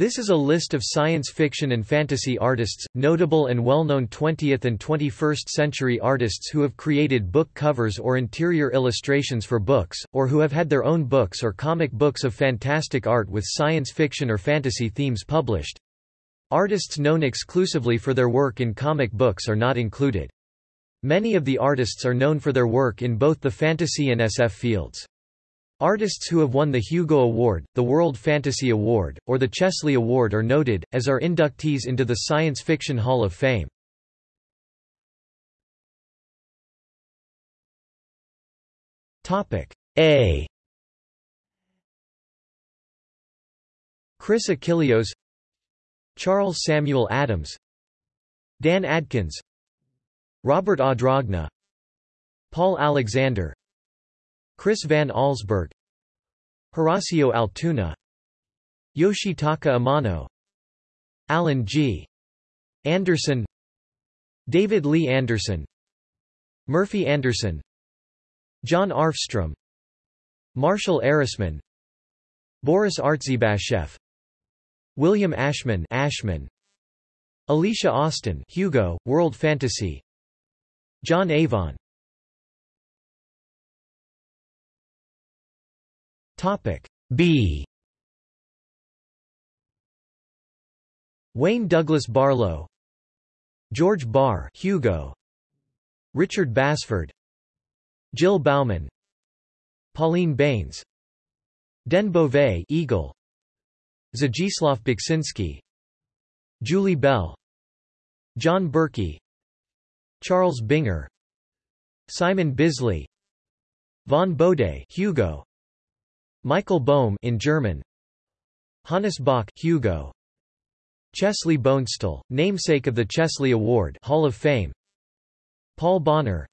This is a list of science fiction and fantasy artists, notable and well-known 20th and 21st century artists who have created book covers or interior illustrations for books, or who have had their own books or comic books of fantastic art with science fiction or fantasy themes published. Artists known exclusively for their work in comic books are not included. Many of the artists are known for their work in both the fantasy and SF fields. Artists who have won the Hugo Award, the World Fantasy Award, or the Chesley Award are noted, as are inductees into the Science Fiction Hall of Fame. A Chris Achilleos Charles Samuel Adams Dan Adkins Robert Adragna Paul Alexander Chris van Allsburg Horacio Altuna Yoshitaka Amano Alan G. Anderson David Lee Anderson Murphy Anderson John Arfstrom Marshall Arisman Boris Artzybashev William Ashman Ashman Alicia Austin Hugo, World Fantasy John Avon Topic B. Wayne Douglas Barlow George Barr Hugo Richard Basford Jill Bauman Pauline Baynes Den Beauvais Eagle Zdzislaw Beksinski Julie Bell John Berkey Charles Binger Simon Bisley Vaughn Bode Hugo Michael Bohm in German. Hannes Bok Hugo. Chesley Bonestell, namesake of the Chesley Award Hall of Fame. Paul Bonner.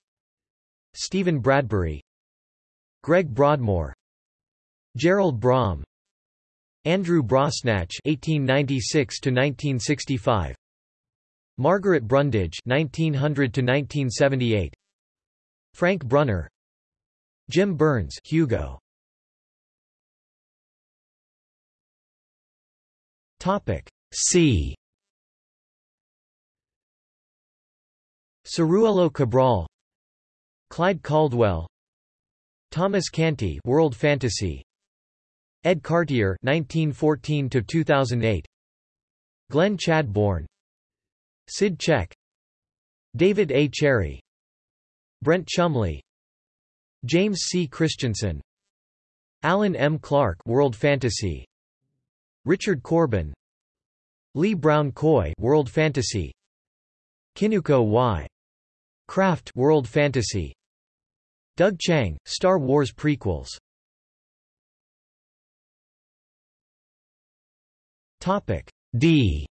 Stephen Bradbury. Greg Broadmore. Gerald Brom. Andrew Brosnach (1896–1965), Margaret Brundage (1900–1978), Frank Brunner, Jim Burns, Hugo. Topic C. Ciruelo Cabral, Clyde Caldwell, Thomas Canty, World Fantasy, Edd Cartier 1914 to 2008, Glenn Chadbourne, Sid Check, David A. Cherry, Brent Chumley, James C. Christensen, Alan M. Clark, World Fantasy, Richard Corbin Lee Brown Coy World Fantasy Kinuko Y. Craft World Fantasy Doug Chiang, Star Wars prequels Topic D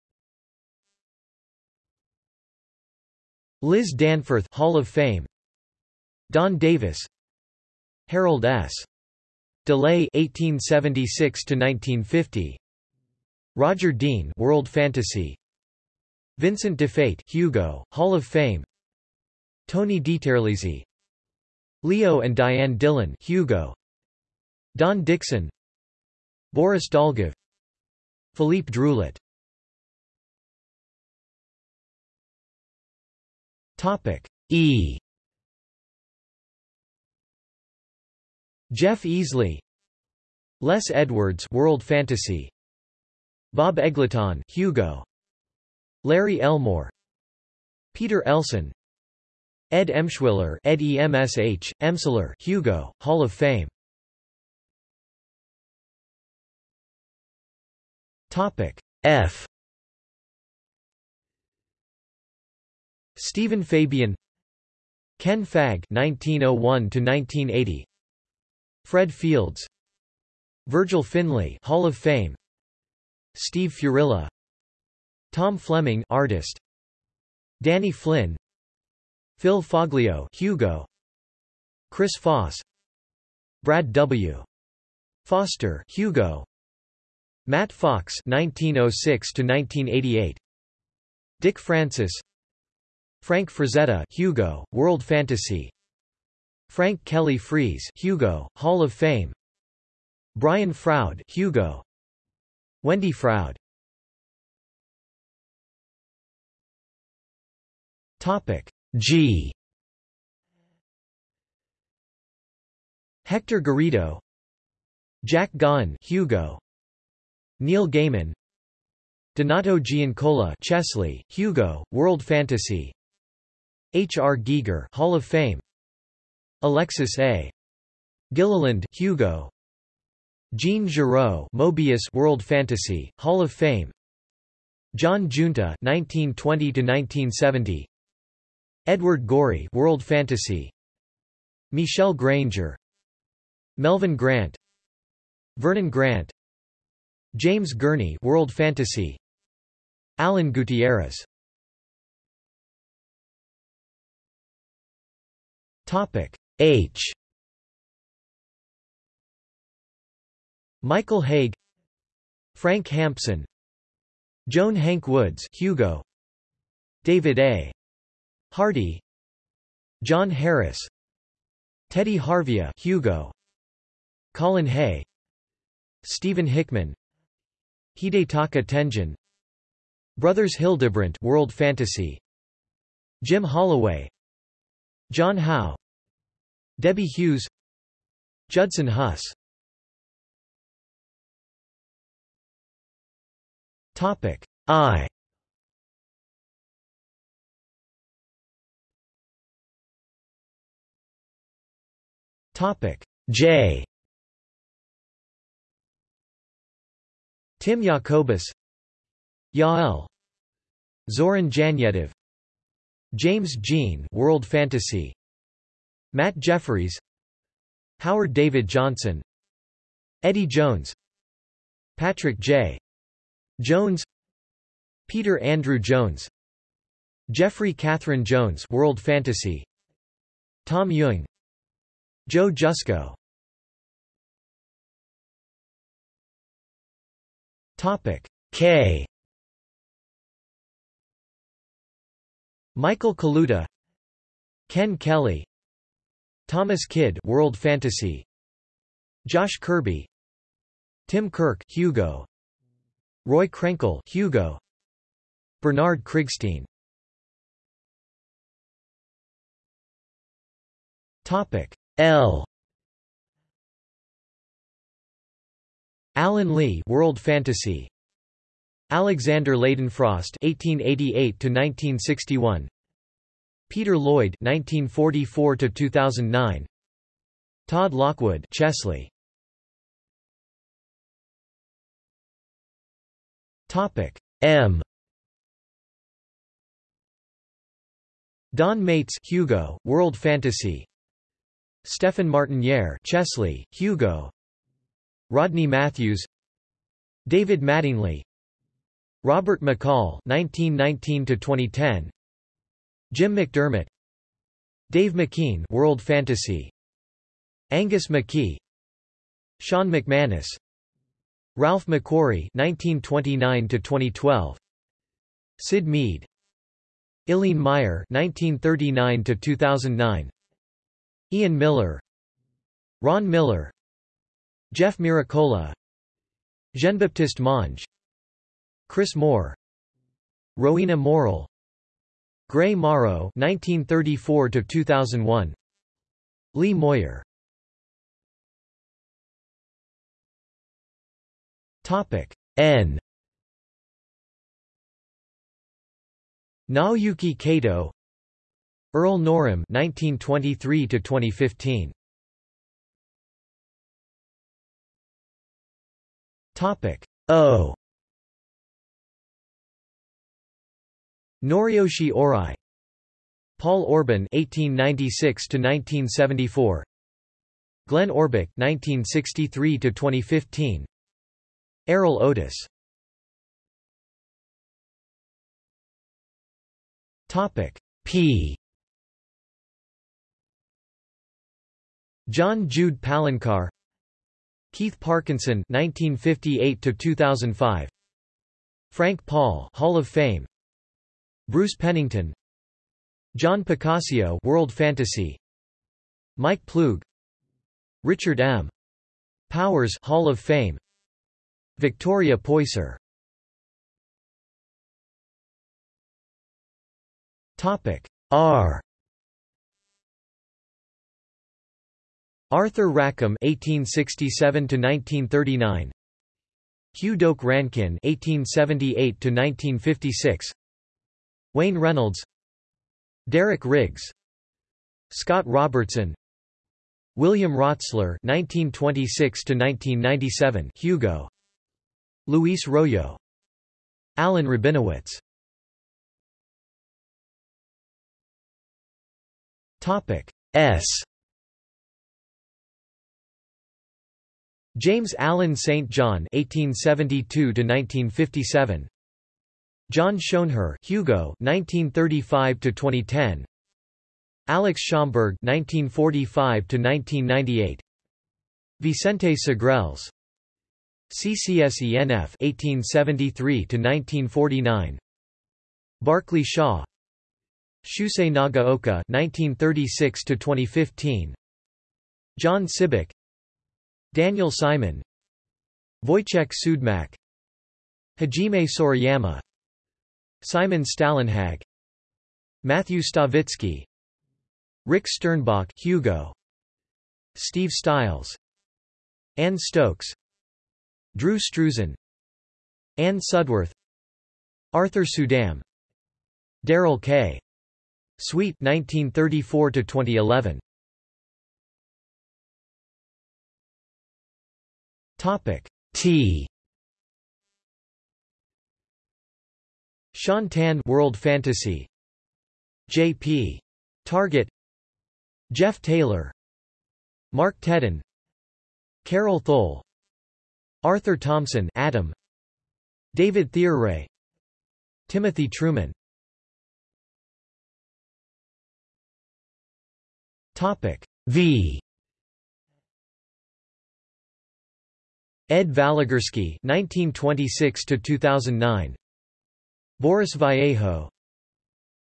Liz Danforth Hall of Fame Don Davis Harold S. DeLay 1876 to 1950 Roger Dean World Fantasy. Vincent DiFate Hugo Hall of Fame. Tony DiTerlizzi Leo and Diane Dillon Hugo. Don Dixon. Boris Dolgov. Philippe Druillet Topic E. Jeff Easley. Les Edwards World Fantasy Bob Eggleton Hugo. Larry Elmore. Peter Elson. Ed Emshwiller Ed EMSH Emsler Hugo Hall of Fame. Topic F. Stephen Fabian. Ken Fagg 1901 to 1980 Fred Fields. Virgil Finlay Hall of Fame Steve Furilla Tom Fleming artist Danny Flynn Phil Foglio Hugo Chris Foss Brad W. Foster Hugo Matt Fox 1906 to 1988 Dick Francis Frank Frazetta Hugo World Fantasy Frank Kelly Freas Hugo Hall of Fame Brian Froud Hugo Wendy Froud G Hector Garrido Jack Gaughan Hugo Neil Gaiman Donato Giancola Chesley, Hugo, World Fantasy H. R. Giger Hall of Fame Alexis A. Gilliland Hugo Jean Giraud, Moebius, World Fantasy, Hall of Fame, John Giunta 1920 to 1970. Edward Gorey, World Fantasy. Michel Granger. Melvin Grant. Vernon Grant. James Gurney, World Fantasy. Alan Gutierrez. Topic H. Michael Haig. Frank Hampson. Joan Hank Woods, Hugo. David A. Hardy John Harris Teddy Harvia Hugo Colin Hay Stephen Hickman Hidetaka Tenjin Brothers Hildebrandt World Fantasy Jim Holloway John Howe Debbie Hughes Judson Huss Topic I Topic J. Tim Jacobus, Yael, Zoran Janjetov, James Jean, World Fantasy, Matt Jeffries Howard David Johnson, Eddie Jones, Patrick J. Jones, Peter Andrew Jones, Jeffrey Catherine Jones, World Fantasy, Tom Ewing, Joe Jusko Topic K. Michael Kaluta Ken Kelly Thomas Kidd World Fantasy Josh Kirby Tim Kirk Hugo Roy Krenkel Hugo. Bernard Krigstein. Topic L. Alan Lee World Fantasy. Alexander Leydenfrost 1888 to 1961 Peter Lloyd 1944 to 2009 Todd Lockwood Chesley Topic. M. Don Maitz Hugo World Fantasy. Stefan Martiniere Chesley, Hugo. Rodney Matthews. David Mattingly. Robert McCall 1919 to 2010 Jim McDermott. Dave McKean World Fantasy. Angus McKie. Sean McManus Ralph McQuarrie 1929 to 2012 Syd Mead. Eileen Meyer 1939 to 2009 Ian Miller. Ron Miller. Jeff Miracola. Jean-Baptiste Monge. Chris Moore. Rowena Morrill. Gray Morrow 1934 to 2001 Lee Moyer Topic N. Naoyuki Kato Earl Norem 1923 to 2015 Topic O. Noriyoshi Ohrai Paul Orban 1896 to 1974 Glenn Orbik 1963 to 2015 Erol Otus. Topic P. John Jude Palencar Keith Parkinson 1958 to 2005 Frank Paul Hall of Fame. Bruce Pennington. John Picacio World Fantasy. Mike Ploog Richard M. Powers Hall of Fame Victoria Poyser. Topic R. Arthur Rackham (1867–1939), Hugh Doak Rankin (1878–1956), Wayne Reynolds, Derek Riggs, Scott Robertson, William Rotsler (1926–1997), Hugo, Luis Royo, Alan Rabinowitz. Topic S. James Allen St. John (1872–1957), John Schoenherr, Hugo (1935–2010), Alex Schomburg (1945–1998), Vicente Segrelles, CCSENF 1873 to 1949 Barclay Shaw, Shusei Nagaoka 1936 to 2015 John Sibbick, Daniel Simon, Wojciech Siudmak, Hajime Sorayama, Simon Stalenhag, Matthew Stavitsky, Rick Sternbach, Hugo, Steve Stiles, Anne Stokes, Drew Struzan, Anne Sudworth, Arthur Suydam, Darrell K. Sweet 1934 to 2011. Topic T. Shaun Tan World Fantasy J.P. Target Jeff Taylor Mark Tedin Karel Thole Arthur Thompson Adam. David Theoray Timothy Truman. Topic V. Ed Valigursky 1926 to 2009 Boris Vallejo.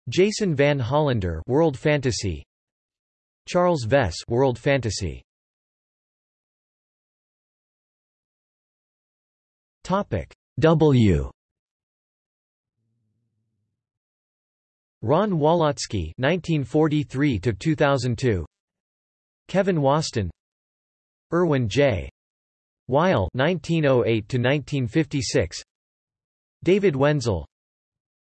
Jason Van Hollander World Fantasy. Charles Vess World Fantasy Topic. W. Ron Walotsky 1943 to 2002 Kevin Waston. Irwin J. Weil 1908 to 1956 David Wenzel.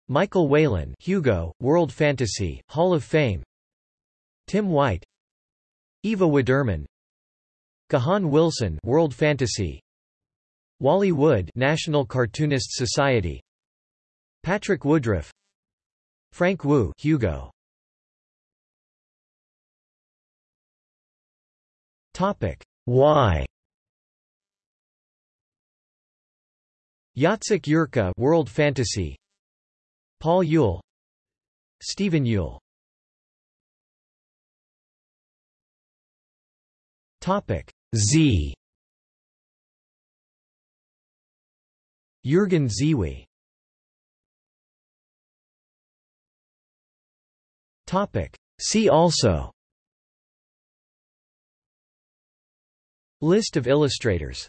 Michael Whelan Hugo World Fantasy Hall of Fame. Tim White. Eva Widerman Gahan Wilson World Fantasy Wally Wood National Cartoonists Society. Patrick Woodruff. Frank Wu Hugo. Topic. Y Jacek Yerka World Fantasy. Paul Youll. Stephen Youll. Topic. Z Jürgen Ziwi. See also. List of illustrators